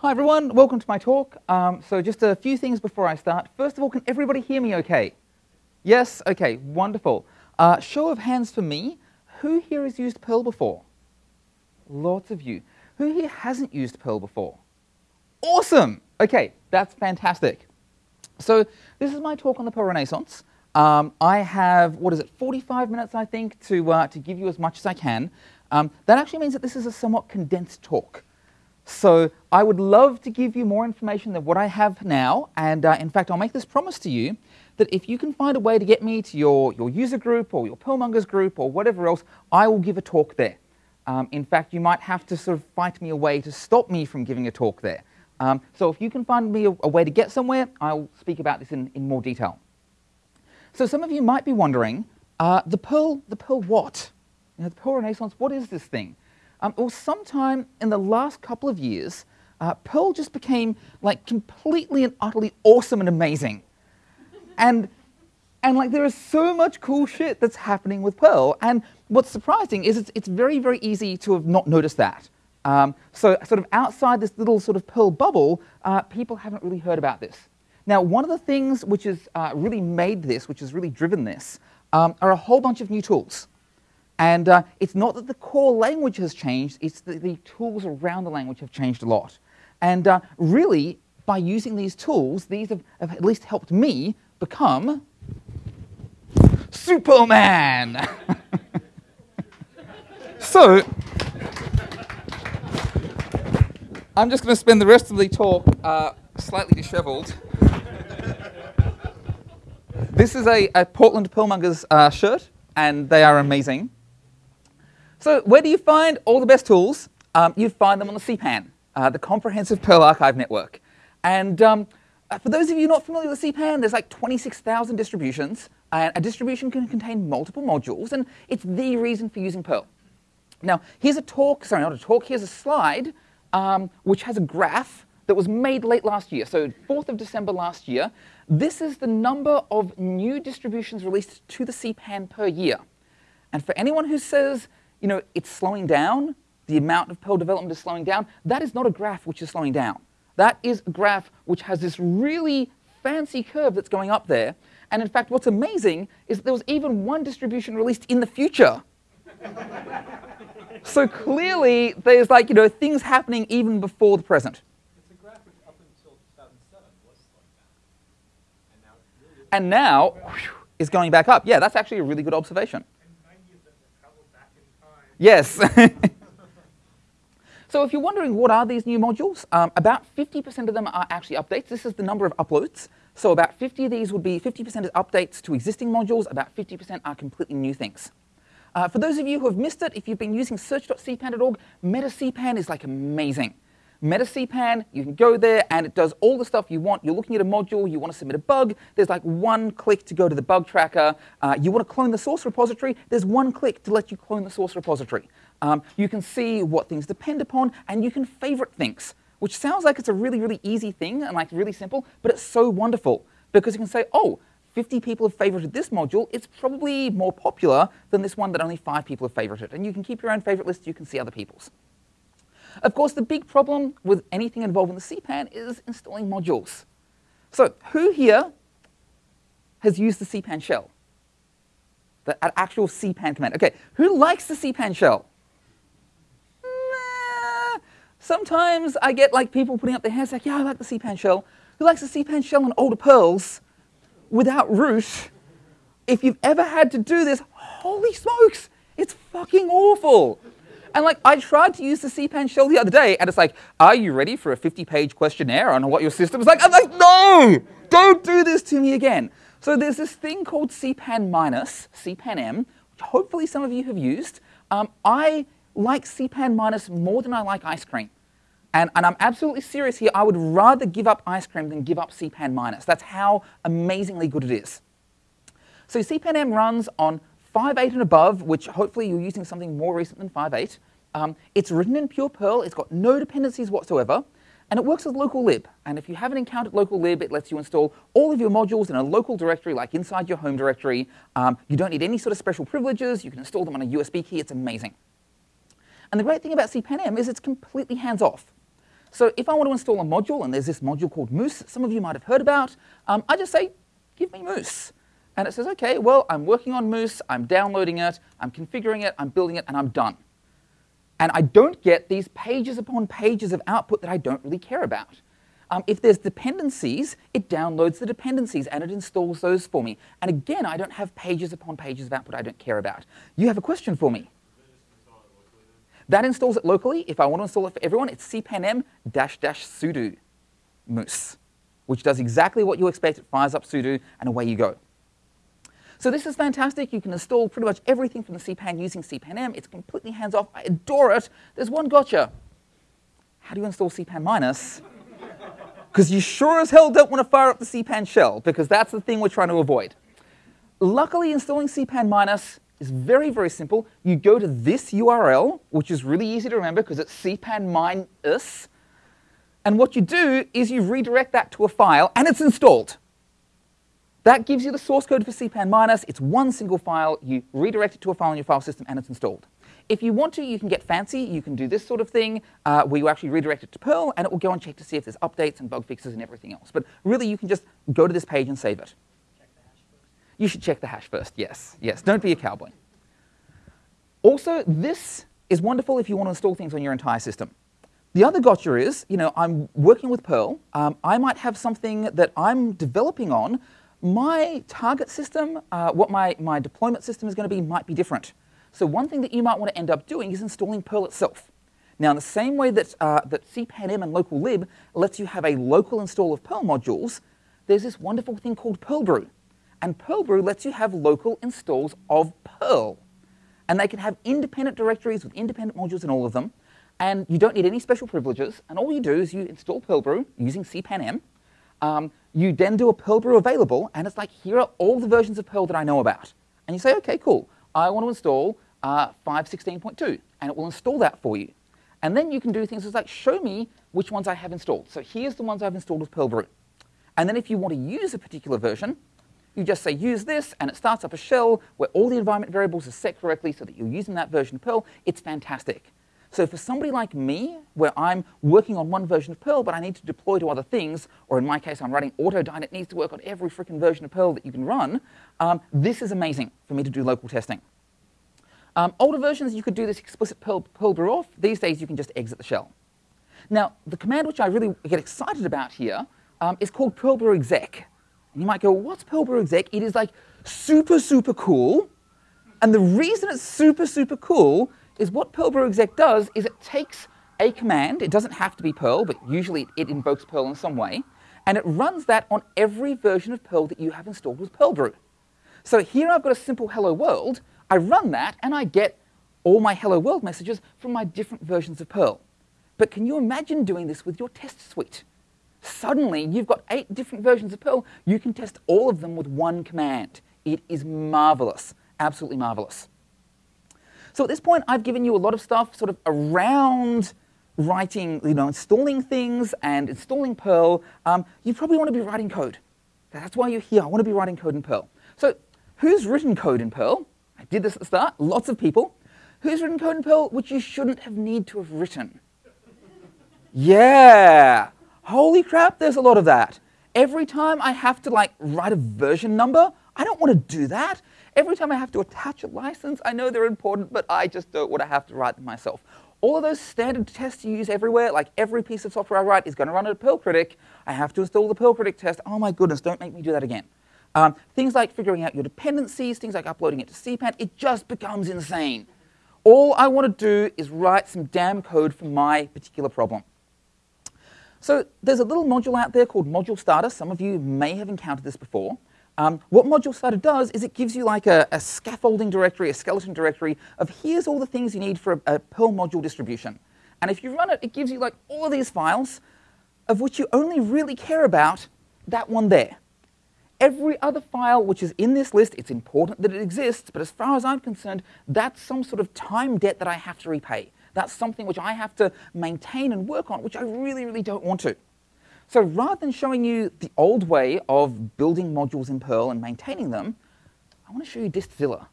Hi everyone, welcome to my talk. Um, so just a few things before I start. First of all, can everybody hear me okay? Yes? Okay, wonderful. Uh, show of hands for me. Who here has used Perl before? Lots of you. Who here hasn't used Perl before? Awesome! Okay, that's fantastic. So this is my talk on the Perl Renaissance. Um, I have, what is it, 45 minutes, I think, to, uh, to give you as much as I can. Um, that actually means that this is a somewhat condensed talk. So I would love to give you more information than what I have now. And uh, in fact, I'll make this promise to you that if you can find a way to get me to your, your user group or your Perlmongers group or whatever else, I will give a talk there. Um, in fact, you might have to sort of fight me away to stop me from giving a talk there. Um, so if you can find me a, a, way to get somewhere, I'll speak about this in, in more detail. So some of you might be wondering, uh, the Perl, the Perl what? You know, the Perl Renaissance, what is this thing? Um, well, sometime in the last couple of years, uh, Perl just became like completely and utterly awesome and amazing. And, and like there is so much cool shit that's happening with Perl. And what's surprising is it's, it's very, very easy to have not noticed that. Um, so sort of outside this little sort of Perl bubble, uh, people haven't really heard about this. Now, one of the things which has uh, really made this, which has really driven this, um, are a whole bunch of new tools. And uh, it's not that the core language has changed, it's that the tools around the language have changed a lot. And uh, really, by using these tools, these have, have, at least helped me become Superman. so, I'm just going to spend the rest of the talk uh, slightly disheveled. This is a, a Portland Perlmongers uh, shirt, and they are amazing. So where do you find all the best tools? Um, you find them on the CPAN, uh, the Comprehensive Perl Archive Network. And um, uh, for those of you not familiar with CPAN, there's like 26,000 distributions. And a distribution can contain multiple modules, and it's the reason for using Perl. Now, here's a talk, sorry, not a talk, here's a slide um, which has a graph that was made late last year, so 4th of December last year. This is the number of new distributions released to the CPAN per year. And for anyone who says you know, it's slowing down, the amount of Perl development is slowing down, that is not a graph which is slowing down. That is a graph which has this really fancy curve that's going up there. And in fact, what's amazing is that there was even one distribution released in the future. so clearly, there's like, you know, things happening even before the present. It's a graph up until 2007 was slowing down. And now, and now whew, is going back up. Yeah, that's actually a really good observation. Yes. so if you're wondering what are these new modules, um, about 50% of them are actually updates. This is the number of uploads. So about 50 of these would be 50% is updates to existing modules, about 50% are completely new things. Uh, for those of you who have missed it, if you've been using search.cpan.org, MetaCPAN is like amazing. MetaCPAN, you can go there and it does all the stuff you want. You're looking at a module, you want to submit a bug, there's like one click to go to the bug tracker. Uh, you want to clone the source repository, there's one click to let you clone the source repository. Um, you can see what things depend upon and you can favorite things, which sounds like it's a really, really easy thing and like really simple, but it's so wonderful because you can say, oh, 50 people have favorited this module, it's probably more popular than this one that only five people have favorited. And you can keep your own favorite list, you can see other people's. Of course, the big problem with anything involving the CPAN is installing modules. So who here has used the CPAN shell? The actual CPAN command. Okay, who likes the CPAN shell? Nah. Sometimes I get like people putting up their hands like, yeah, I like the CPAN shell. Who likes the CPAN shell and older Perls without root? If you've ever had to do this, holy smokes, it's fucking awful. And like, I tried to use the CPAN shell the other day, and it's like, are you ready for a 50-page questionnaire on what your system is like? I'm like, no, don't do this to me again. So there's this thing called CPAN minus, CPAN M, which hopefully some of you have used. Um, I like CPAN minus more than I like ice cream. And, and I'm absolutely serious here. I would rather give up ice cream than give up CPAN minus. That's how amazingly good it is. So CPAN M runs on 5.8 and above, which hopefully you're using something more recent than 5.8. Um, it's written in pure Perl, it's got no dependencies whatsoever, and it works with local lib. And if you haven't encountered local lib, it lets you install all of your modules in a local directory, like inside your home directory. Um, you don't need any sort of special privileges, you can install them on a USB key, it's amazing. And the great thing about CPAN-M is it's completely hands-off. So if I want to install a module, and there's this module called Moose, some of you might have heard about, um, I just say, give me Moose. And it says, okay, well, I'm working on Moose, I'm downloading it, I'm configuring it, I'm building it, and I'm done. And I don't get these pages upon pages of output that I don't really care about. Um, if there's dependencies, it downloads the dependencies and it installs those for me. And again, I don't have pages upon pages of output I don't care about. You have a question for me? That installs it locally. If I want to install it for everyone, it's cpanm dash dash sudo moose, which does exactly what you expect. It fires up sudo and away you go. So this is fantastic. You can install pretty much everything from the cpan using cpanm. It's completely hands-off. I adore it. There's one gotcha. How do you install cpan minus? Because you sure as hell don't want to fire up the cpan shell, because that's the thing we're trying to avoid. Luckily, installing cpan minus is very, very simple. You go to this URL, which is really easy to remember because it's cpan minus, and what you do is you redirect that to a file, and it's installed. That gives you the source code for cpan minus. It's one single file. You redirect it to a file in your file system, and it's installed. If you want to, you can get fancy. You can do this sort of thing uh, where you actually redirect it to Perl, and it will go and check to see if there's updates and bug fixes and everything else. But really, you can just go to this page and save it. You should check the hash first, yes. Yes, don't be a cowboy. Also, this is wonderful if you want to install things on your entire system. The other gotcha is, you know, I'm working with Perl. Um, I might have something that I'm developing on my target system, uh, what my, my deployment system is going to be, might be different. So one thing that you might want to end up doing is installing Perl itself. Now, in the same way that, uh, that cpanm and local lib lets you have a local install of Perl modules, there's this wonderful thing called Perlbrew. And Perlbrew lets you have local installs of Perl. And they can have independent directories with independent modules in all of them. And you don't need any special privileges. And all you do is you install Perlbrew using cpanm. Um, you then do a Perl brew available, and it's like, here are all the versions of Perl that I know about. And you say, okay, cool. I want to install uh, 5.16.2, and it will install that for you. And then you can do things like show me which ones I have installed. So here's the ones I've installed with Perl brew. And then if you want to use a particular version, you just say use this, and it starts up a shell where all the environment variables are set correctly so that you're using that version of Perl. It's fantastic. So for somebody like me, where I'm working on one version of Perl, but I need to deploy to other things, or in my case, I'm writing autodie, it needs to work on every freaking version of Perl that you can run, um, this is amazing for me to do local testing. Um, older versions, you could do this explicit Perl, Perl off. These days, you can just exit the shell. Now, the command which I really get excited about here um, is called Perl exec. And you might go, what's Perl exec? It is like super, super cool. And the reason it's super, super cool is what Perl brew exec does is it takes a command, it doesn't have to be Perl, but usually it invokes Perl in some way, and it runs that on every version of Perl that you have installed with Perlbrew. So here I've got a simple hello world, I run that and I get all my hello world messages from my different versions of Perl. But can you imagine doing this with your test suite? Suddenly, you've got eight different versions of Perl. You can test all of them with one command. It is marvelous, absolutely marvelous. So at this point, I've given you a lot of stuff sort of around writing, you know, installing things and installing Perl. Um, you probably want to be writing code. That's why you're here. I want to be writing code in Perl. So who's written code in Perl? I did this at the start. Lots of people. Who's written code in Perl which you shouldn't have need to have written? yeah. Holy crap, there's a lot of that. Every time I have to like write a version number, I don't want to do that. Every time I have to attach a license, I know they're important, but I just don't want to have to write them myself. All of those standard tests you use everywhere, like every piece of software I write is going to run at a Perl Critic. I have to install the Perl Critic test. Oh my goodness, don't make me do that again. Um, things like figuring out your dependencies, things like uploading it to CPAN, it just becomes insane. All I want to do is write some damn code for my particular problem. So there's a little module out there called Module Starter. Some of you may have encountered this before. Um, what Module Starter does is it gives you like a, a, scaffolding directory, a skeleton directory of here's all the things you need for a, a Perl module distribution. And if you run it, it gives you like all of these files of which you only really care about that one there. Every other file which is in this list, it's important that it exists, but as far as I'm concerned, that's some sort of time debt that I have to repay. That's something which I have to maintain and work on, which I really, really don't want to. So rather than showing you the old way of building modules in Perl and maintaining them, I want to show you Dist::Zilla.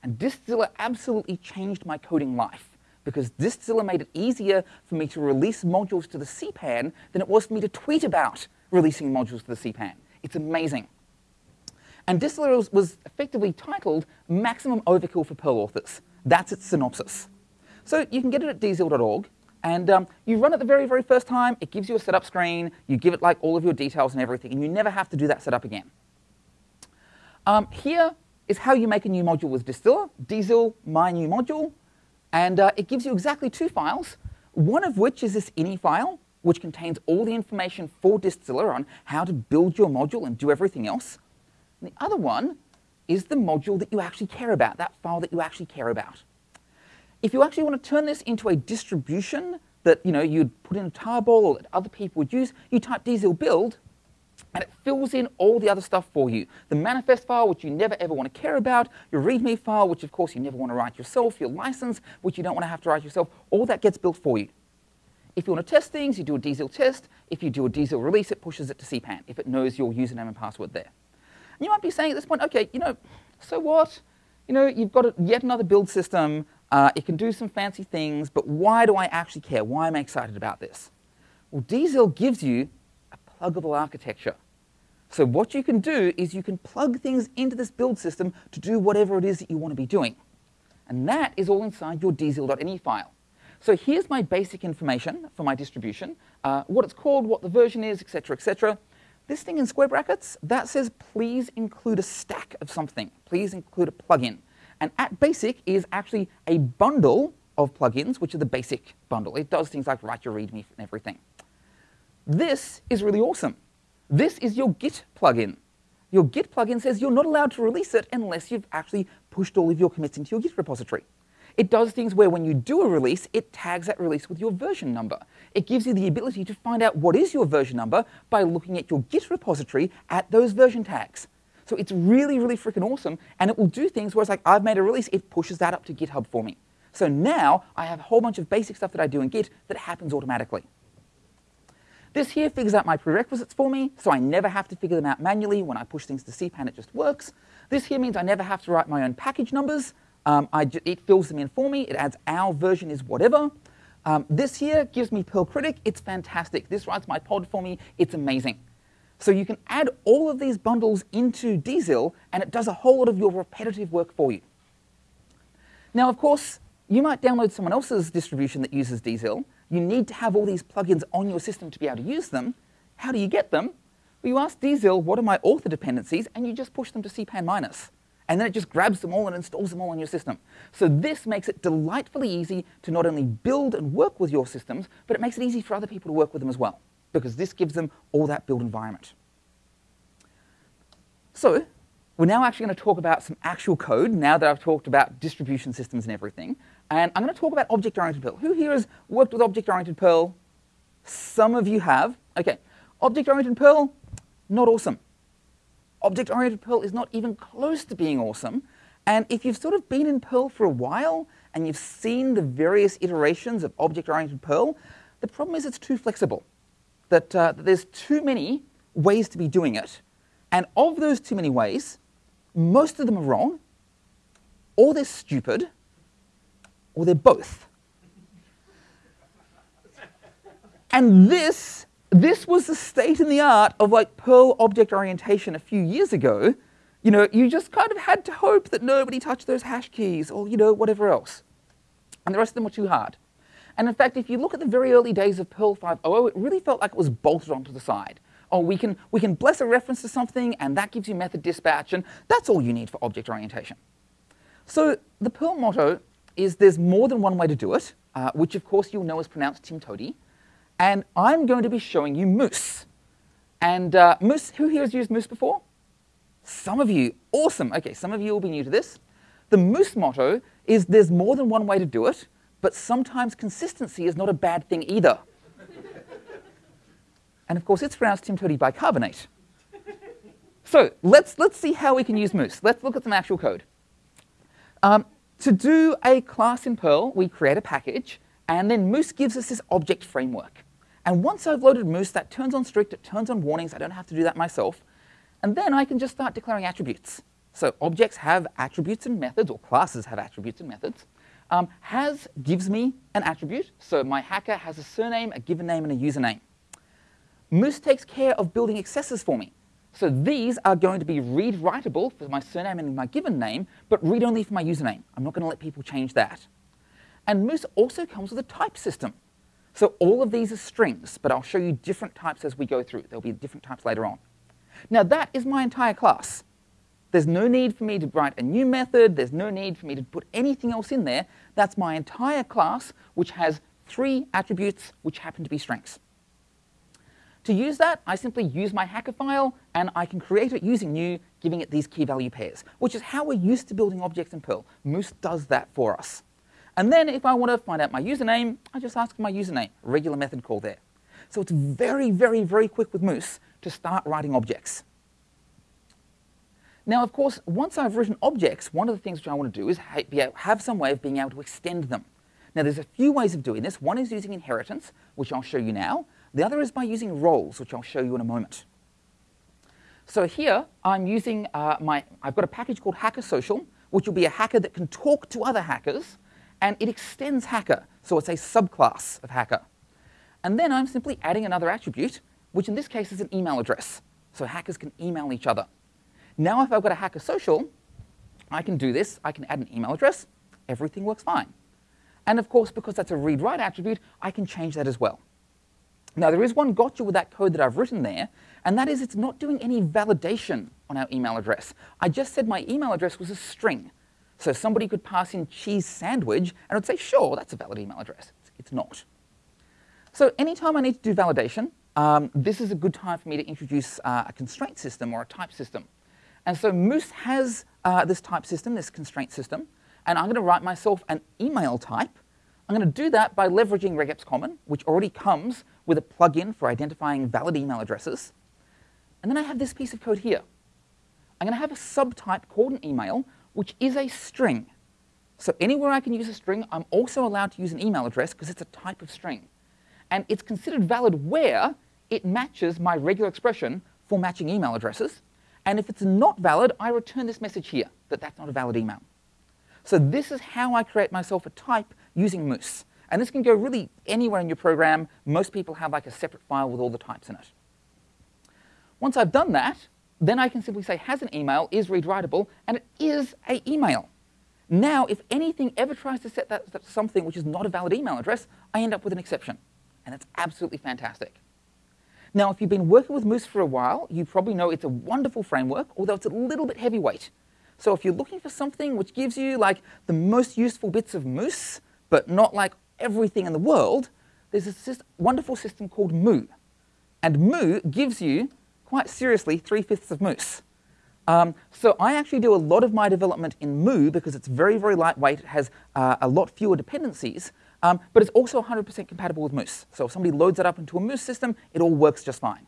And Dist::Zilla absolutely changed my coding life because Dist::Zilla made it easier for me to release modules to the CPAN than it was for me to tweet about releasing modules to the CPAN. It's amazing. And Dist::Zilla was, effectively titled Maximum Overkill for Perl Authors. That's its synopsis. So you can get it at dzil.org, and um, you run it the very, very first time. It gives you a setup screen. You give it like all of your details and everything, and you never have to do that setup again. Um, here is how you make a new module with Dist::Zilla, dzil my new module, and uh, it gives you exactly two files, one of which is this ini file, which contains all the information for Dist::Zilla on how to build your module and do everything else. And the other one is the module that you actually care about, that file that you actually care about. If you actually want to turn this into a distribution that you know, you'd put in a tarball or that other people would use, you type dzil build, and it fills in all the other stuff for you. The manifest file, which you never ever want to care about, your README file, which of course you never want to write yourself, your license, which you don't want to have to write yourself, all that gets built for you. If you want to test things, you do a dzil test. If you do a dzil release, it pushes it to CPAN if it knows your username and password there. And you might be saying at this point, okay, you know, so what? You know, you've got a, yet another build system. Uh, it can do some fancy things, but why do I actually care? Why am I excited about this? Well, dzil gives you a pluggable architecture. So what you can do is you can plug things into this build system to do whatever it is that you want to be doing. And that is all inside your dzil.ini file. So here's my basic information for my distribution, uh, what it's called, what the version is, etc., etc. This thing in square brackets, that says please include a stack of something. Please include a plugin. And at basic is actually a bundle of plugins, which are the basic bundle. It does things like write your README and everything. This is really awesome. This is your Git plugin. Your Git plugin says you're not allowed to release it unless you've actually pushed all of your commits into your Git repository. It does things where when you do a release, it tags that release with your version number. It gives you the ability to find out what is your version number by looking at your Git repository at those version tags. So it's really, really freaking awesome, and it will do things where it's like, I've made a release, it pushes that up to GitHub for me. So now I have a whole bunch of basic stuff that I do in Git that happens automatically. This here figures out my prerequisites for me, so I never have to figure them out manually. When I push things to CPAN, it just works. This here means I never have to write my own package numbers. Um, it fills them in for me. It adds our version is whatever. Um, this here gives me Perl Critic. It's fantastic. This writes my pod for me. It's amazing. So you can add all of these bundles into dzil, and it does a whole lot of your repetitive work for you. Now, of course, you might download someone else's distribution that uses dzil. You need to have all these plugins on your system to be able to use them. How do you get them? Well, you ask dzil, what are my author dependencies, and you just push them to cpan minus and then it just grabs them all and installs them all on your system. So this makes it delightfully easy to not only build and work with your systems, but it makes it easy for other people to work with them as well, because this gives them all that build environment. So we're now actually going to talk about some actual code now that I've talked about distribution systems and everything. And I'm going to talk about object-oriented Perl. Who here has worked with object-oriented Perl? Some of you have. Okay, object-oriented Perl, not awesome. Object-oriented Perl is not even close to being awesome. And if you've sort of been in Perl for a while and you've seen the various iterations of object-oriented Perl, the problem is it's too flexible. That, uh, that there's too many ways to be doing it. And of those too many ways, most of them are wrong, or they're stupid, or they're both. and this this was the state in the art of like Perl object orientation a few years ago. You know, you just kind of had to hope that nobody touched those hash keys or, you know, whatever else. And the rest of them were too hard. And in fact, if you look at the very early days of Perl 5.0, it really felt like it was bolted onto the side. Oh, we can, we can bless a reference to something, and that gives you method dispatch, and that's all you need for object orientation. So the Perl motto is there's more than one way to do it, uh, which of course you'll know is pronounced Tim Toady. And I'm going to be showing you Moose. And uh, Moose, who here has used Moose before? Some of you, awesome. Okay, some of you will be new to this. The Moose motto is there's more than one way to do it, but sometimes consistency is not a bad thing either. and of course, it's pronounced Tim bicarbonate. So let's, let's see how we can use Moose. Let's look at some actual code. Um, to do a class in Perl, we create a package, and then Moose gives us this object framework. And once I've loaded Moose, that turns on strict, it turns on warnings. I don't have to do that myself. And then I can just start declaring attributes. So objects have attributes and methods, or classes have attributes and methods. Um, has gives me an attribute. So my hacker has a surname, a given name, and a username. Moose takes care of building accessors for me. So these are going to be read-writable for my surname and my given name, but read-only for my username. I'm not going to let people change that. And Moose also comes with a type system. So all of these are strings, but I'll show you different types as we go through. There'll be different types later on. Now that is my entire class. There's no need for me to write a new method. There's no need for me to put anything else in there. That's my entire class, which has three attributes which happen to be strings. To use that, I simply use my hacker file, and I can create it using new, giving it these key value pairs, which is how we're used to building objects in Perl. Moose does that for us. And then if I want to find out my username, I just ask for my username, regular method call there. So it's very, very, very quick with Moose to start writing objects. Now, of course, once I've written objects, one of the things which I want to do is have some way of being able to extend them. Now, there's a few ways of doing this. One is using inheritance, which I'll show you now. The other is by using roles, which I'll show you in a moment. So here, I'm using uh, my, I've got a package called Hacker Social, which will be a hacker that can talk to other hackers, and it extends hacker, so it's a subclass of hacker. And then I'm simply adding another attribute, which in this case is an email address, so hackers can email each other. Now if I've got a hacker social, I can do this. I can add an email address. Everything works fine. And of course, because that's a read-write attribute, I can change that as well. Now, there is one gotcha with that code that I've written there, and that is it's not doing any validation on our email address. I just said my email address was a string. So somebody could pass in cheese sandwich, and I'd say, sure, that's a valid email address. It's not. So anytime I need to do validation, um, this is a good time for me to introduce uh, a constraint system or a type system. And so Moose has uh, this type system, this constraint system, and I'm going to write myself an email type. I'm going to do that by leveraging regex common, which already comes with a plugin for identifying valid email addresses. And then I have this piece of code here. I'm going to have a subtype called an email, which is a string. So anywhere I can use a string, I'm also allowed to use an email address because it's a type of string. And it's considered valid where it matches my regular expression for matching email addresses. And if it's not valid, I return this message here, that that's not a valid email. So this is how I create myself a type using Moose. And this can go really anywhere in your program. Most people have like a separate file with all the types in it. Once I've done that, then I can simply say has an email, is read writable, and it is a email. Now, if anything ever tries to set that, that something which is not a valid email address, I end up with an exception. And that's absolutely fantastic. Now, if you've been working with Moose for a while, you probably know it's a wonderful framework, although it's a little bit heavyweight. So if you're looking for something which gives you like the most useful bits of Moose, but not like everything in the world, there's a wonderful system called Moo. And Moo gives you, quite seriously, three-fifths of Moose. Um, so I actually do a lot of my development in Moo because it's very, very lightweight. It has uh, a lot fewer dependencies. Um, but it's also 100% compatible with Moose. So if somebody loads it up into a Moose system, it all works just fine.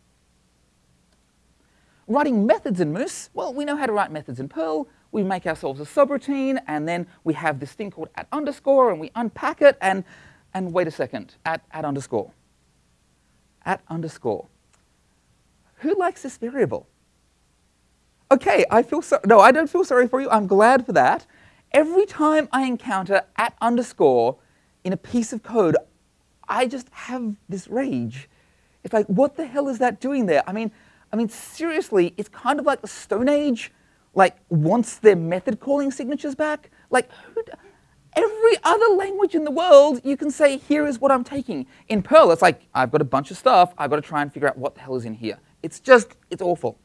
Writing methods in Moose, well, we know how to write methods in Perl. We make ourselves a subroutine, and then we have this thing called at underscore, and we unpack it, and, and wait a second, at, at underscore. At underscore. Who likes this variable? Okay, I feel so, no, I don't feel sorry for you. I'm glad for that. Every time I encounter at underscore, in a piece of code, I just have this rage. It's like, what the hell is that doing there? I mean, I mean, seriously, it's kind of like the Stone Age, like, wants their method calling signatures back. Like, every other language in the world, you can say, here is what I'm taking. In Perl, it's like, I've got a bunch of stuff, I've got to try and figure out what the hell is in here. It's just, it's awful.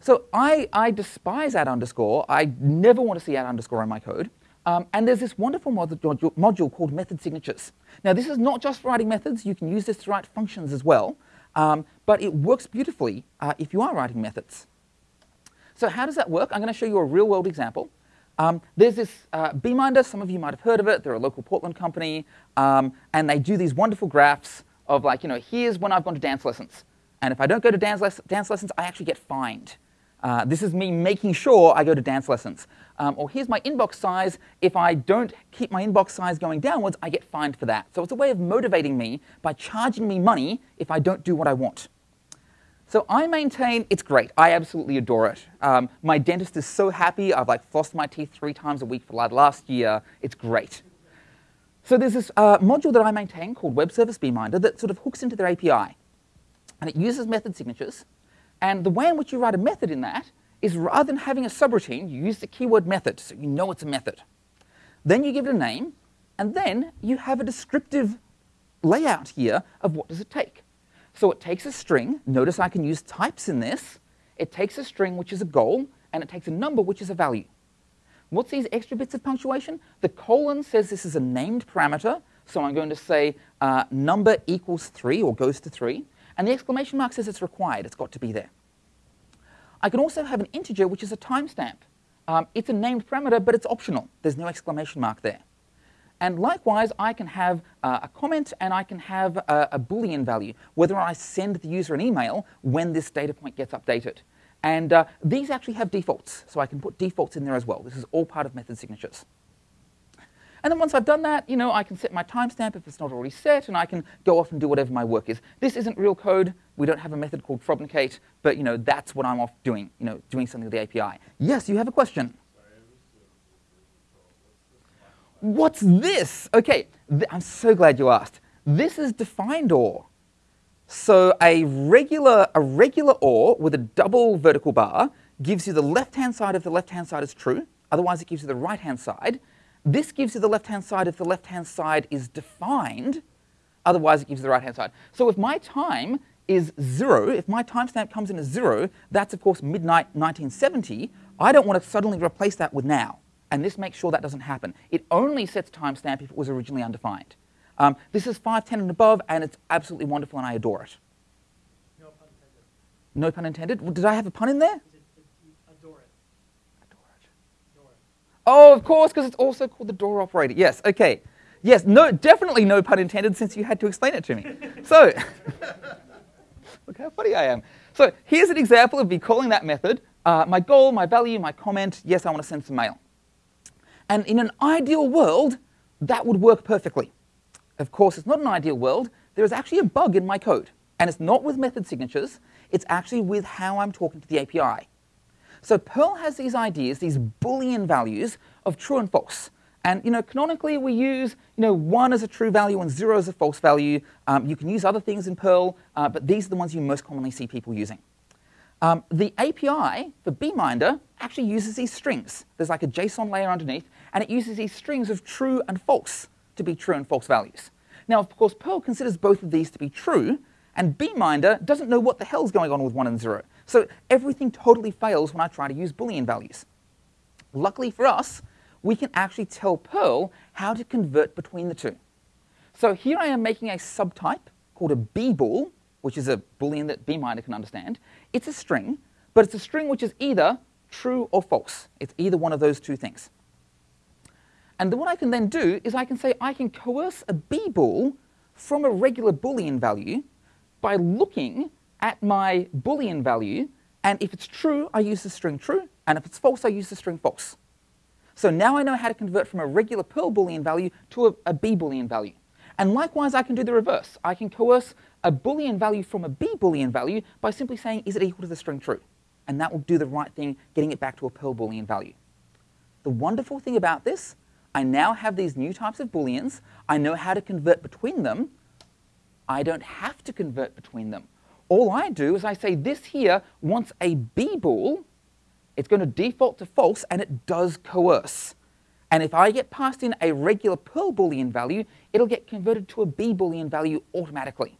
So I, I despise at underscore. I never want to see at underscore in my code. Um, and there's this wonderful module, module, called method signatures. Now, this is not just for writing methods. You can use this to write functions as well. Um, but it works beautifully uh, if you are writing methods. So how does that work? I'm going to show you a real-world example. Um, there's this uh, Beeminder. Some of you might have heard of it. They're a local Portland company. Um, and they do these wonderful graphs of like, you know, here's when I've gone to dance lessons. And if I don't go to dance, les dance lessons, I actually get fined. Uh, this is me making sure I go to dance lessons. Um, or here's my inbox size. If I don't keep my inbox size going downwards, I get fined for that. So it's a way of motivating me by charging me money if I don't do what I want. So I maintain it's great. I absolutely adore it. Um, my dentist is so happy. I've like flossed my teeth three times a week for like last year. It's great. So there's this uh, module that I maintain called Web Service Beeminder that sort of hooks into their API. And it uses method signatures. And the way in which you write a method in that is rather than having a subroutine, you use the keyword method, so you know it's a method. Then you give it a name, and then you have a descriptive layout here of what does it take. So it takes a string. Notice I can use types in this. It takes a string, which is a goal, and it takes a number, which is a value. What's these extra bits of punctuation? The colon says this is a named parameter, so I'm going to say uh, number equals 3 or goes to 3. And the exclamation mark says it's required, it's got to be there. I can also have an integer, which is a timestamp. Um, it's a named parameter, but it's optional. There's no exclamation mark there. And likewise, I can have uh, a comment and I can have a, a, Boolean value, whether I send the user an email when this data point gets updated. And uh, these actually have defaults, so I can put defaults in there as well. This is all part of method signatures. And then once I've done that, you know, I can set my timestamp if it's not already set, and I can go off and do whatever my work is. This isn't real code. We don't have a method called Frobnicate, but you know, that's what I'm off doing, you know, doing something with the API. Yes, you have a question? What's this? Okay, th I'm so glad you asked. This is defined OR. So a regular, a regular OR with a double vertical bar gives you the left-hand side if the left-hand side is true. Otherwise, it gives you the right-hand side. This gives you the left-hand side if the left-hand side is defined. Otherwise, it gives you the right-hand side. So if my time is zero, if my timestamp comes in as zero, that's of course midnight 1970, I don't want to suddenly replace that with now and this makes sure that doesn't happen. It only sets timestamp if it was originally undefined. Um, this is 510 and above, and it's absolutely wonderful, and I adore it. No pun intended. No pun intended? Did I have a pun in there? It, it, adore it. Adore it. Adore it. Oh, of course, because it's also called the door operator. Yes, okay. Yes, no, definitely no pun intended since you had to explain it to me. so, look how funny I am. So here's an example of me calling that method. Uh, my goal, my value, my comment, yes, I want to send some mail. And in an ideal world, that would work perfectly. Of course, it's not an ideal world. There is actually a bug in my code. And it's not with method signatures, it's actually with how I'm talking to the API. So Perl has these ideas, these Boolean values of true and false. And you know, canonically, we use you know, one as a true value and zero as a false value. Um, you can use other things in Perl, uh, but these are the ones you most commonly see people using. Um, the API for Beeminder actually uses these strings. There's like a JSON layer underneath, and it uses these strings of true and false to be true and false values. Now, of course, Perl considers both of these to be true, and Beeminder doesn't know what the hell's going on with 1 and 0. So everything totally fails when I try to use Boolean values. Luckily for us, we can actually tell Perl how to convert between the two. So here I am making a subtype called a bbool, which is a Boolean that Beeminder can understand. It's a string, but it's a string which is either true or false. It's either one of those two things. And what I can then do is I can say I can coerce a bbool from a regular Boolean value by looking at my Boolean value, and if it's true, I use the string true, and if it's false, I use the string false. So now I know how to convert from a regular Perl Boolean value to a, a B Boolean value. And likewise, I can do the reverse. I can coerce a Boolean value from a B Boolean value by simply saying, is it equal to the string true? And that will do the right thing, getting it back to a Perl Boolean value. The wonderful thing about this, I now have these new types of Booleans. I know how to convert between them. I don't have to convert between them. All I do is I say this here wants a B bool. It's going to default to false, and it does coerce. And if I get passed in a regular Perl Boolean value, it'll get converted to a B Boolean value automatically.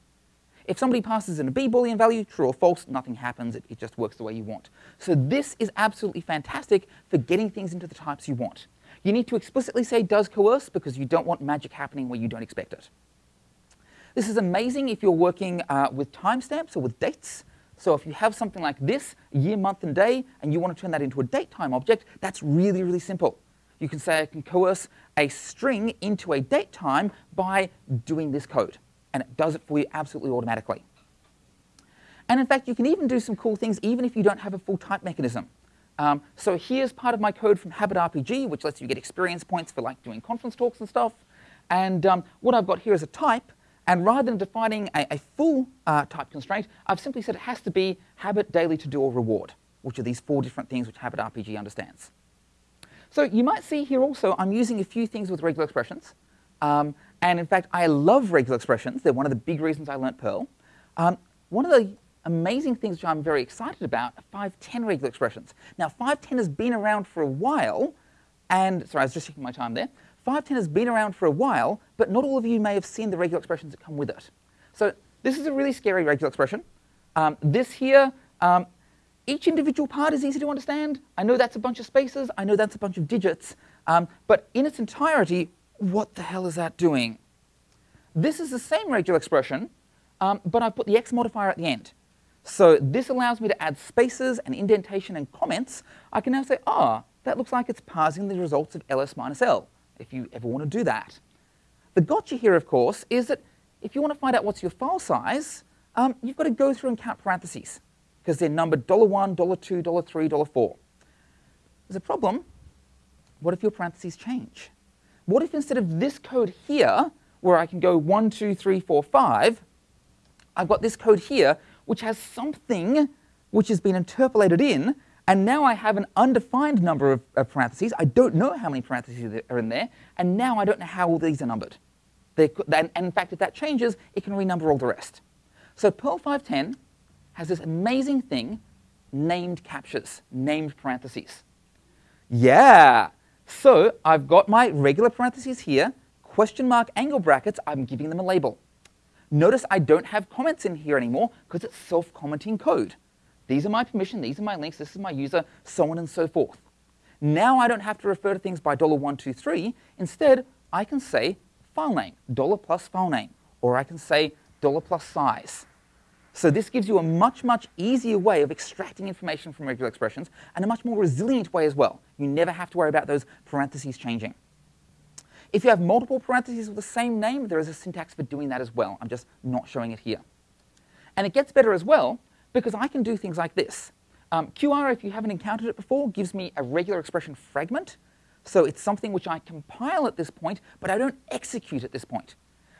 If somebody passes in a B Boolean value, true or false, nothing happens. It, it just works the way you want. So this is absolutely fantastic for getting things into the types you want. You need to explicitly say does coerce because you don't want magic happening where you don't expect it. This is amazing if you're working uh, with timestamps or with dates. So if you have something like this, year, month, and day, and you want to turn that into a date time object, that's really, really simple you can say I can coerce a string into a date time by doing this code. And it does it for you absolutely automatically. And in fact, you can even do some cool things even if you don't have a full type mechanism. Um, so here's part of my code from Habit RPG, which lets you get experience points for like doing conference talks and stuff. And um, what I've got here is a type. And rather than defining a, a full uh, type constraint, I've simply said it has to be habit, daily, to do, or reward, which are these four different things which Habit RPG understands. So you might see here also I'm using a few things with regular expressions. Um, and in fact, I love regular expressions. They're one of the big reasons I learnt Perl. Um, one of the amazing things which I'm very excited about are 510 regular expressions. Now, 510 has been around for a while, and sorry, I was just checking my time there. 510 has been around for a while, but not all of you may have seen the regular expressions that come with it. So this is a really scary regular expression. Um, this here, um, each individual part is easy to understand. I know that's a bunch of spaces. I know that's a bunch of digits. Um, but in its entirety, what the hell is that doing? This is the same regular expression, um, but I've put the x modifier at the end. So this allows me to add spaces and indentation and comments. I can now say, ah, oh, that looks like it's parsing the results of ls minus l, if you ever want to do that. The gotcha here, of course, is that if you want to find out what's your file size, um, you've got to go through and count parentheses, because they're numbered $1, $2, $3, $4. There's a problem. What if your parentheses change? What if instead of this code here, where I can go 1, 2, 3, 4, 5, I've got this code here, which has something which has been interpolated in, and now I have an undefined number of, of, parentheses. I don't know how many parentheses are in there, and now I don't know how all these are numbered. They, and, and in fact, if that changes, it can renumber all the rest. So Perl 510 has this amazing thing, named captures, named parentheses. Yeah, so I've got my regular parentheses here, question mark angle brackets, I'm giving them a label. Notice I don't have comments in here anymore because it's self-commenting code. These are my permission, these are my links, this is my user, so on and so forth. Now I don't have to refer to things by $123. Instead, I can say file name, dollar plus file name, or I can say dollar plus size. So this gives you a much, much easier way of extracting information from regular expressions and a much more resilient way as well. You never have to worry about those parentheses changing. If you have multiple parentheses with the same name, there is a syntax for doing that as well. I'm just not showing it here. And it gets better as well because I can do things like this. Um, QR, if you haven't encountered it before, gives me a regular expression fragment. So it's something which I compile at this point, but I don't execute at this point.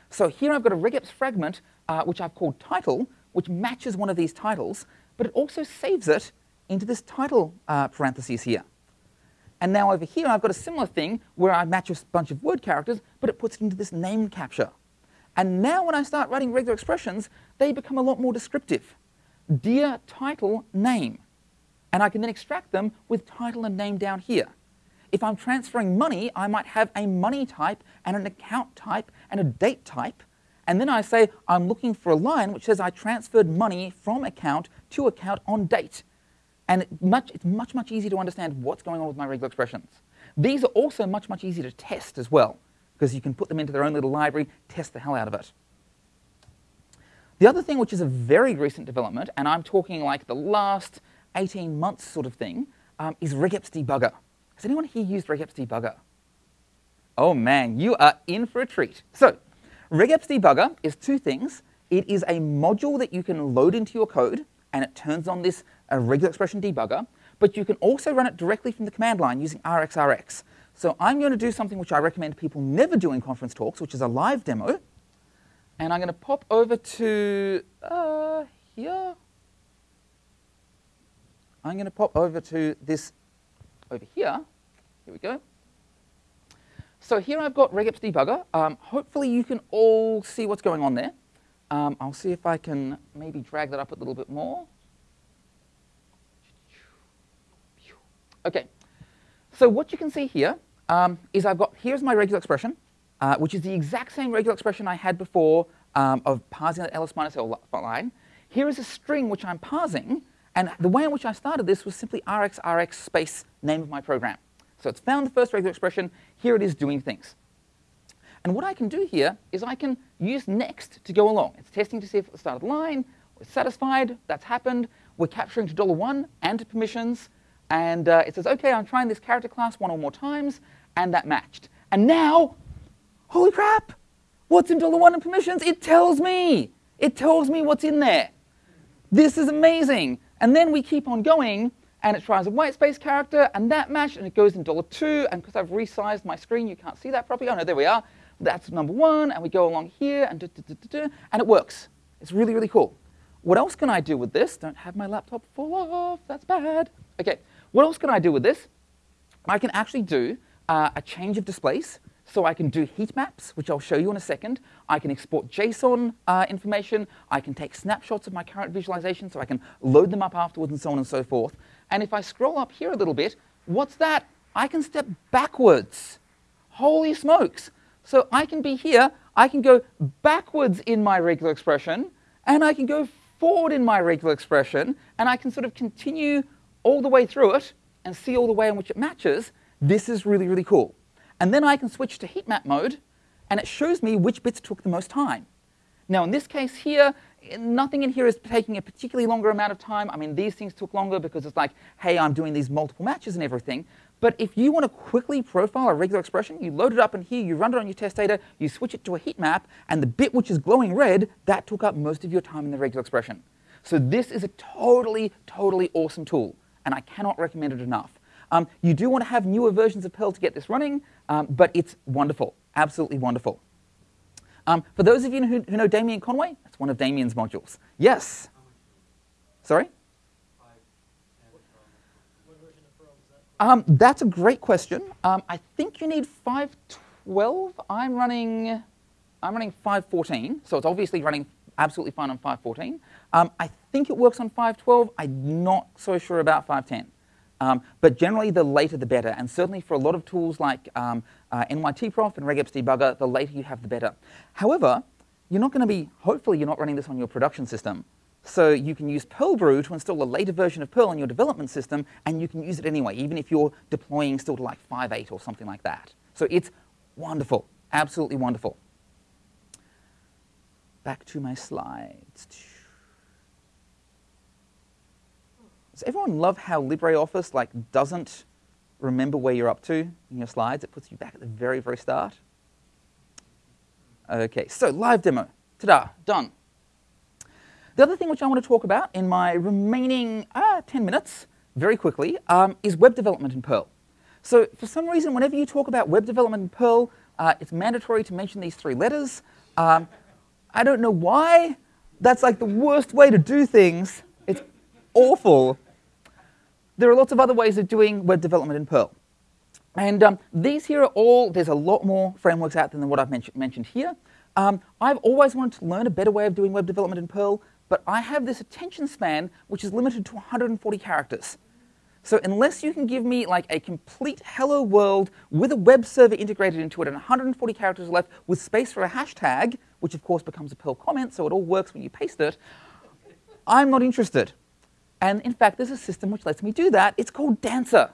So here I've got a regex fragment, uh, which I've called title, which matches one of these titles, but it also saves it into this title uh, parentheses here. And now over here, I've got a similar thing where I match a bunch of word characters, but it puts it into this name capture. And now when I start writing regular expressions, they become a lot more descriptive. Dear title name. And I can then extract them with title and name down here. If I'm transferring money, I might have a money type and an account type and a date type. And then I say, I'm looking for a line which says I transferred money from account to account on date. And it much, it's much, much easier to understand what's going on with my regular expressions. These are also much, much easier to test as well, because you can put them into their own little library, test the hell out of it. The other thing, which is a very recent development, and I'm talking like the last 18 months sort of thing, um, is regex debugger. Has anyone here used regex debugger? Oh man, you are in for a treat. So Regex debugger is two things. It is a module that you can load into your code, and it turns on this uh, regular expression debugger, but you can also run it directly from the command line using RxRx. So I'm going to do something which I recommend people never do in conference talks, which is a live demo. And I'm going to pop over to uh, here. I'm going to pop over to this over here. Here we go. So here I've got regex debugger. Um, hopefully you can all see what's going on there. Um, I'll see if I can maybe drag that up a little bit more. Okay, so what you can see here um, is I've got, here's my regular expression, uh, which is the exact same regular expression I had before um, of parsing that ls minus l line. Here is a string which I'm parsing, and the way in which I started this was simply rx rx space name of my program. So it's found the first regular expression. Here it is doing things. And what I can do here is I can use next to go along. It's testing to see if it started start the line, we're satisfied, that's happened. We're capturing to $1 and to permissions. And uh, it says, OK, I'm trying this character class one or more times, and that matched. And now, holy crap, what's in dollar $1 and permissions? It tells me. It tells me what's in there. This is amazing. And then we keep on going, and it tries a white space character, and that matched, and it goes in dollar $2, and because I've resized my screen, you can't see that properly. Oh, no, there we are. That's number one, and we go along here, and, and it works. It's really, really cool. What else can I do with this? Don't have my laptop fall off, that's bad. Okay, what else can I do with this? I can actually do uh, a change of displays. So I can do heat maps, which I'll show you in a second. I can export JSON uh, information. I can take snapshots of my current visualization so I can load them up afterwards and so on and so forth. And if I scroll up here a little bit, what's that? I can step backwards. Holy smokes. So I can be here, I can go backwards in my regular expression, and I can go forward in my regular expression, and I can sort of continue all the way through it and see all the way in which it matches. This is really, really cool. And then I can switch to heat map mode, and it shows me which bits took the most time. Now, in this case here, nothing in here is taking a particularly longer amount of time. I mean, these things took longer because it's like, hey, I'm doing these multiple matches and everything. But if you want to quickly profile a regular expression, you load it up in here, you run it on your test data, you switch it to a heat map, and the bit which is glowing red, that took up most of your time in the regular expression. So this is a totally, totally awesome tool, and I cannot recommend it enough. Um, you do want to have newer versions of Perl to get this running, um, but it's wonderful, absolutely wonderful. Um, for those of you who, who know Damian Conway, that's one of Damian's modules. Yes? Sorry? Um, that's a great question. Um, I think you need 512. I'm running, I'm running 514, so it's obviously running absolutely fine on 514. Um, I think it works on 512. I'm not so sure about 510. Um, but generally, the later the better. And certainly for a lot of tools like um, uh, NYTprof and regex debugger, the later you have, the better. However, you're not going to be, hopefully you're not running this on your production system. So you can use Perlbrew to install a later version of Perl on your development system, and you can use it anyway, even if you're deploying still to like 5.8 or something like that. So it's wonderful, absolutely wonderful. Back to my slides. Does everyone love how LibreOffice like doesn't remember where you're up to in your slides? It puts you back at the very, very start. Okay, so live demo. Ta-da, done. The other thing which I want to talk about in my remaining uh, 10 minutes, very quickly, um, is web development in Perl. So for some reason, whenever you talk about web development in Perl, uh, it's mandatory to mention these three letters. Um, I don't know why. That's like the worst way to do things. It's awful. There are lots of other ways of doing web development in Perl. And um, these here are all, there's a lot more frameworks out there than what I've men mentioned here. Um, I've always wanted to learn a better way of doing web development in Perl, but I have this attention span which is limited to 140 characters. So unless you can give me like a complete hello world with a web server integrated into it and 140 characters left with space for a hashtag, which of course becomes a Perl comment, so it all works when you paste it, I'm not interested. And in fact, there's a system which lets me do that. It's called Dancer.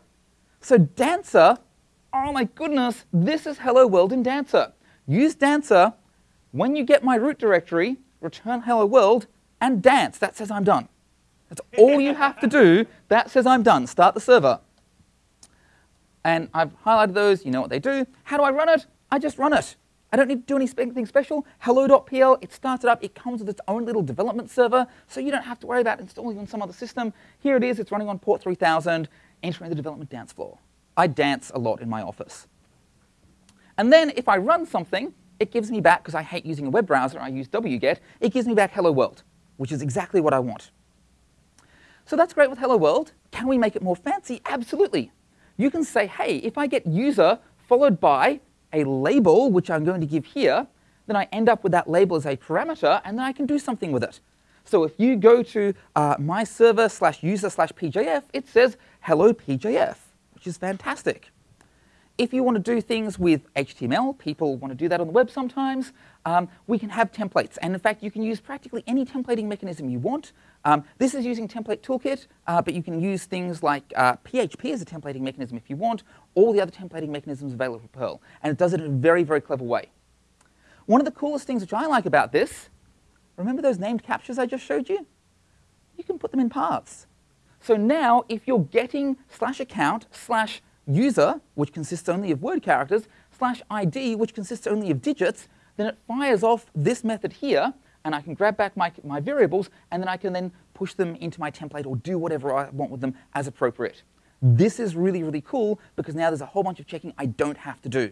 So Dancer, oh my goodness, this is hello world in Dancer. Use Dancer. When you get my root directory, return hello world and dance. That says I'm done. That's all you have to do. That says I'm done. Start the server. And I've highlighted those. You know what they do. How do I run it? I just run it. I don't need to do anything special. Hello.pl, it started up. It comes with its own little development server, so you don't have to worry about installing on some other system. Here it is. It's running on port 3000, entering the development dance floor. I dance a lot in my office. And then if I run something, it gives me back, because I hate using a web browser, I use wget, it gives me back hello world, which is exactly what I want. So that's great with hello world. Can we make it more fancy? Absolutely. You can say, hey, if I get user followed by a label, which I'm going to give here, then I end up with that label as a parameter, and then I can do something with it. So if you go to uh, my server slash user slash PJF, it says hello PJF, which is fantastic. If you want to do things with HTML, people want to do that on the web sometimes, um, we can have templates. And in fact, you can use practically any templating mechanism you want. Um, this is using Template Toolkit, uh, but you can use things like uh, PHP as a templating mechanism if you want, all the other templating mechanisms available for Perl. And it does it in a very, very clever way. One of the coolest things which I like about this, remember those named captures I just showed you? You can put them in paths. So now, if you're getting slash account slash user, which consists only of word characters, slash ID, which consists only of digits, then it fires off this method here, and I can grab back my, my variables, and then I can then push them into my template or do whatever I want with them as appropriate. This is really, really cool because now there's a whole bunch of checking I don't have to do.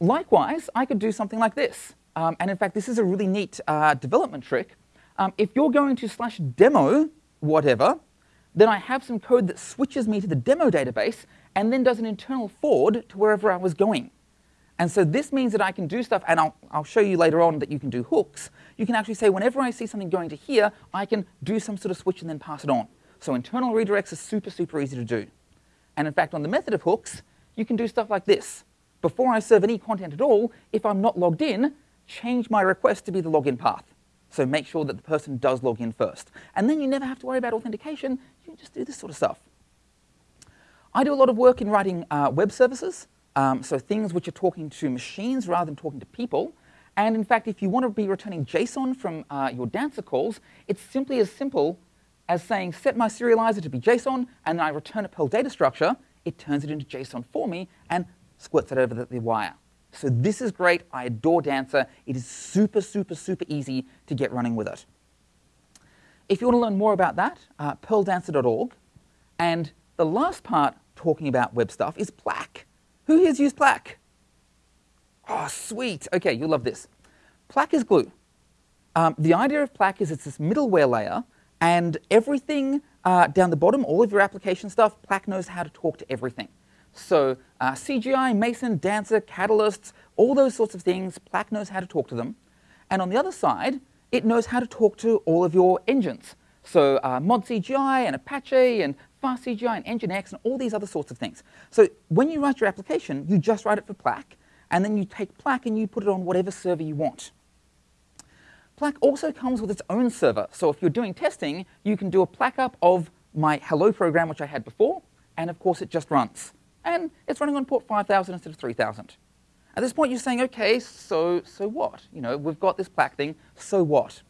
Likewise, I could do something like this. Um, and in fact, this is a really neat uh, development trick. Um, if you're going to slash demo whatever, then I have some code that switches me to the demo database and then does an internal forward to wherever I was going. And so this means that I can do stuff, and I'll, I'll show you later on that you can do hooks. You can actually say, whenever I see something going to here, I can do some sort of switch and then pass it on. So internal redirects are super, super easy to do. And in fact, on the method of hooks, you can do stuff like this. Before I serve any content at all, if I'm not logged in, change my request to be the login path. So make sure that the person does log in first. And then you never have to worry about authentication. You can just do this sort of stuff. I do a lot of work in writing uh, web services. Um, so things which are talking to machines rather than talking to people. And in fact, if you want to be returning JSON from uh, your dancer calls, it's simply as simple as saying set my serializer to be JSON, and then I return a Perl data structure. It turns it into JSON for me and squirts it over the, the wire. So this is great. I adore Dancer. It is super, super, super easy to get running with it. If you want to learn more about that, uh, perldancer.org. And the last part talking about web stuff is Plack. Who here's used Plack? Oh, sweet. Okay, you'll love this. Plack is glue. Um, the idea of Plack is it's this middleware layer, and everything uh, down the bottom, all of your application stuff, Plack knows how to talk to everything. So uh, CGI, Mason, Dancer, Catalysts, all those sorts of things, Plack knows how to talk to them. And on the other side, it knows how to talk to all of your engines. So uh, Mod CGI and Apache and Fast CGI and Nginx and all these other sorts of things. So when you write your application, you just write it for Plack, and then you take Plack and you put it on whatever server you want. Plack also comes with its own server. So if you're doing testing, you can do a Plack up of my hello program, which I had before, and of course it just runs. And it's running on port 5000 instead of 3000. At this point, you're saying, okay, so, so what? You know, we've got this Plack thing, so what?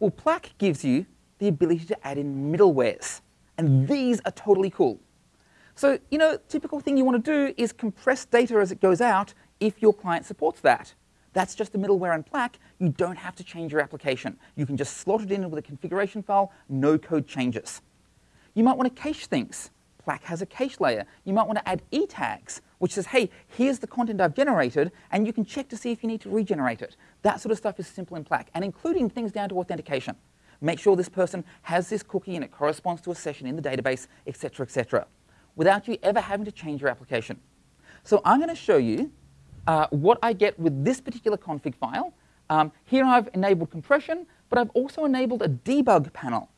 Well, Plack gives you the ability to add in middlewares. And these are totally cool. So, you know, typical thing you want to do is compress data as it goes out if your client supports that. That's just a middleware and Plack. You don't have to change your application. You can just slot it in with a configuration file, no code changes. You might want to cache things. Plack has a cache layer. You might want to add e tags, which says, hey, here's the content I've generated, and you can check to see if you need to regenerate it. That sort of stuff is simple in Plack, and including things down to authentication. Make sure this person has this cookie and it corresponds to a session in the database, etc., etc., without you ever having to change your application. So I'm going to show you uh, what I get with this particular config file. Um, here I've enabled compression, but I've also enabled a debug panel.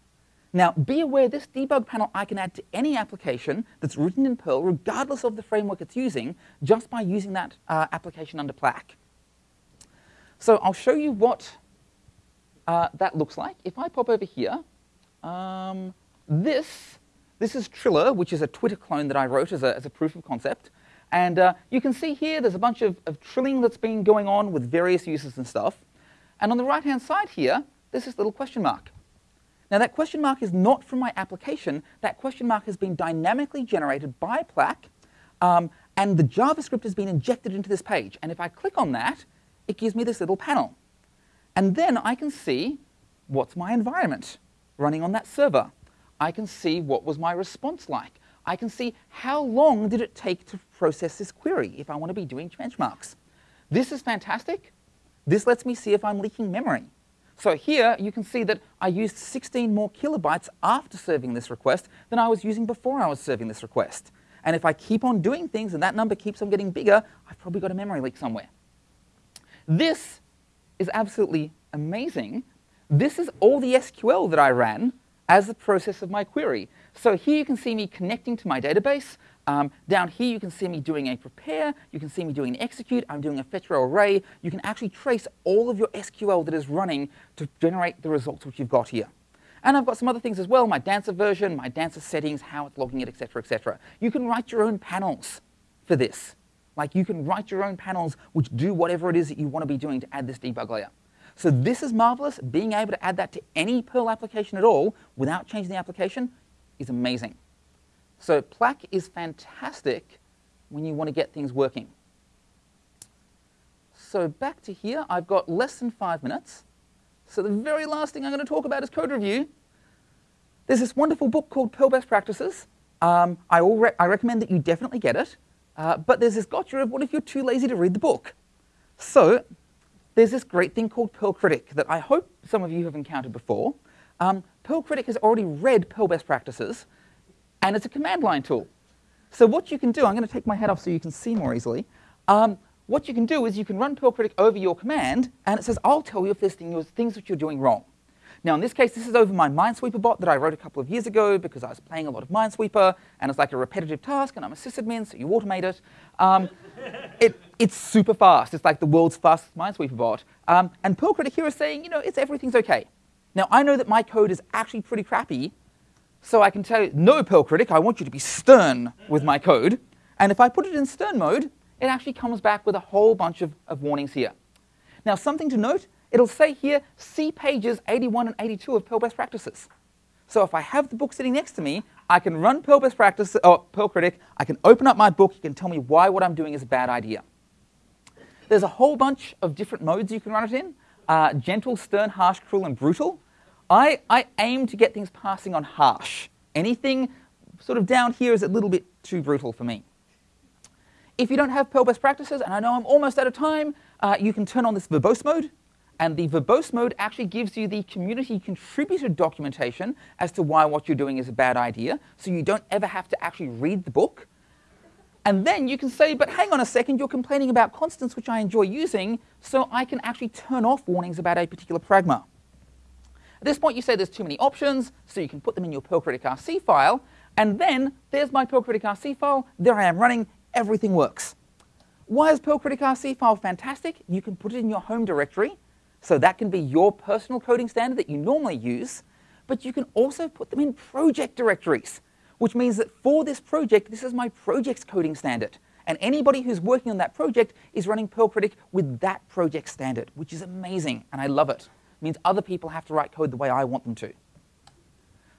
Now, be aware this debug panel I can add to any application that's written in Perl, regardless of the framework it's using, just by using that uh, application under Plack. So I'll show you what uh, that looks like. If I pop over here, um, this, this is Triller, which is a Twitter clone that I wrote as a, as a proof of concept. And uh, you can see here there's a bunch of, of trilling that's been going on with various uses and stuff. And on the right-hand side here, there's this little question mark. Now that question mark is not from my application. That question mark has been dynamically generated by Plack, um, and the JavaScript has been injected into this page. And if I click on that, it gives me this little panel. And then I can see what's my environment running on that server. I can see what was my response like. I can see how long did it take to process this query if I want to be doing benchmarks. This is fantastic. This lets me see if I'm leaking memory. So here you can see that I used 16 more kilobytes after serving this request than I was using before I was serving this request. And if I keep on doing things and that number keeps on getting bigger, I've probably got a memory leak somewhere. This is absolutely amazing. This is all the SQL that I ran as the process of my query. So here you can see me connecting to my database. Um, down here you can see me doing a prepare. You can see me doing an execute. I'm doing a fetch row array. You can actually trace all of your SQL that is running to generate the results which you've got here. And I've got some other things as well, my Dancer version, my Dancer settings, how it's logging it, etc., etc. You can write your own panels for this. Like you can write your own panels which do whatever it is that you want to be doing to add this debug layer. So this is marvelous. Being able to add that to any Perl application at all without changing the application is amazing. So Plack is fantastic when you want to get things working. So back to here, I've got less than five minutes. So the very last thing I'm going to talk about is code review. There's this wonderful book called Perl Best Practices. Um, I, re I recommend that you definitely get it. Uh, but there's this gotcha of what if you're too lazy to read the book? So there's this great thing called Perl Critic that I hope some of you have encountered before. um, Perl Critic has already read Perl best practices, and it's a command line tool. So what you can do, I'm going to take my head off so you can see more easily. Um, what you can do is you can run Perl Critic over your command, and it says, I'll tell you if there's things that you're doing wrong. Now, in this case, this is over my Minesweeper bot that I wrote a couple of years ago because I was playing a lot of Minesweeper, and it's like a repetitive task, and I'm a sysadmin, so you automate it. Um, it it's super fast. It's like the world's fastest Minesweeper bot. Um, and Perl Critic here is saying, you know, it's everything's okay. Now, I know that my code is actually pretty crappy, so I can tell you, no, Perl Critic, I want you to be stern with my code. And if I put it in stern mode, it actually comes back with a whole bunch of, of warnings here. Now, something to note, it'll say here, see pages 81 and 82 of Perl Best Practices. So if I have the book sitting next to me, I can run Perl Best Practice, or Perl Critic, I can open up my book, you can tell me why what I'm doing is a bad idea. There's a whole bunch of different modes you can run it in. Uh, gentle, stern, harsh, cruel, and brutal. I, I aim to get things passing on harsh. Anything sort of down here is a little bit too brutal for me. If you don't have Perl best practices, and I know I'm almost out of time, uh, you can turn on this verbose mode. And the verbose mode actually gives you the community contributed documentation as to why what you're doing is a bad idea, so you don't ever have to actually read the book. And then you can say, but hang on a second, you're complaining about constants, which I enjoy using, so I can actually turn off warnings about a particular pragma. At this point, you say there's too many options, so you can put them in your Perl Critic RC file, and then there's my Perl Critic RC file. There I am running. Everything works. Why is Perl Critic RC file fantastic? You can put it in your home directory, so that can be your personal coding standard that you normally use, but you can also put them in project directories, which means that for this project, this is my project's coding standard. And anybody who's working on that project is running Perl Critic with that project standard, which is amazing, and I love it means other people have to write code the way I want them to.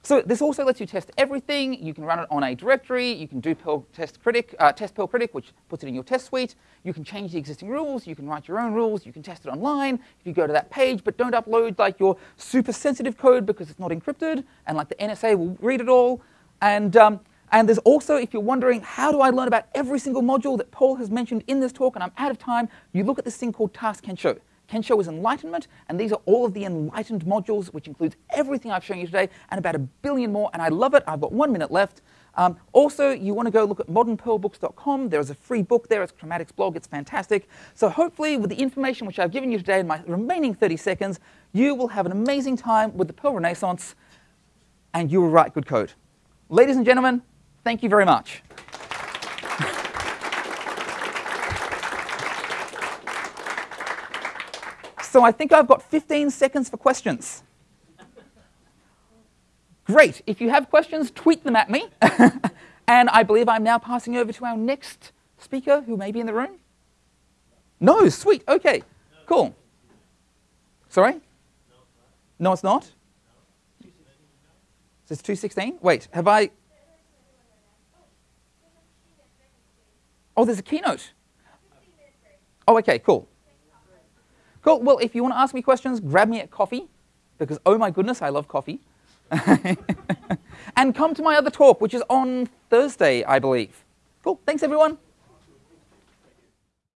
So this also lets you test everything. You can run it on a directory. You can do Perl test critic, uh, test Perl critic, which puts it in your test suite. You can change the existing rules. You can write your own rules. You can test it online if you go to that page, but don't upload like your super sensitive code because it's not encrypted, and like the NSA will read it all. And um, and there's also, if you're wondering, how do I learn about every single module that Paul has mentioned in this talk, and I'm out of time, you look at this thing called Task Kensho. Kensho is enlightenment, and these are all of the enlightened modules, which includes everything I've shown you today and about a billion more, and I love it. I've got one minute left. Um, also, you want to go look at modernperlbooks.com. There's a free book there. It's Chromatic's blog. It's fantastic. So hopefully, with the information which I've given you today in my remaining 30 seconds, you will have an amazing time with the Perl Renaissance, and you will write good code. Ladies and gentlemen, thank you very much. So I think I've got 15 seconds for questions. Great. If you have questions, tweet them at me. and I believe I'm now passing over to our next speaker who may be in the room. No, sweet. Okay, cool. Sorry? No, it's not? Is this 216? Wait, have I. Oh, there's a keynote. Oh, okay, cool. Cool. Well, if you want to ask me questions, grab me at coffee, because oh my goodness, I love coffee. and come to my other talk, which is on Thursday, I believe. Cool. Thanks, everyone.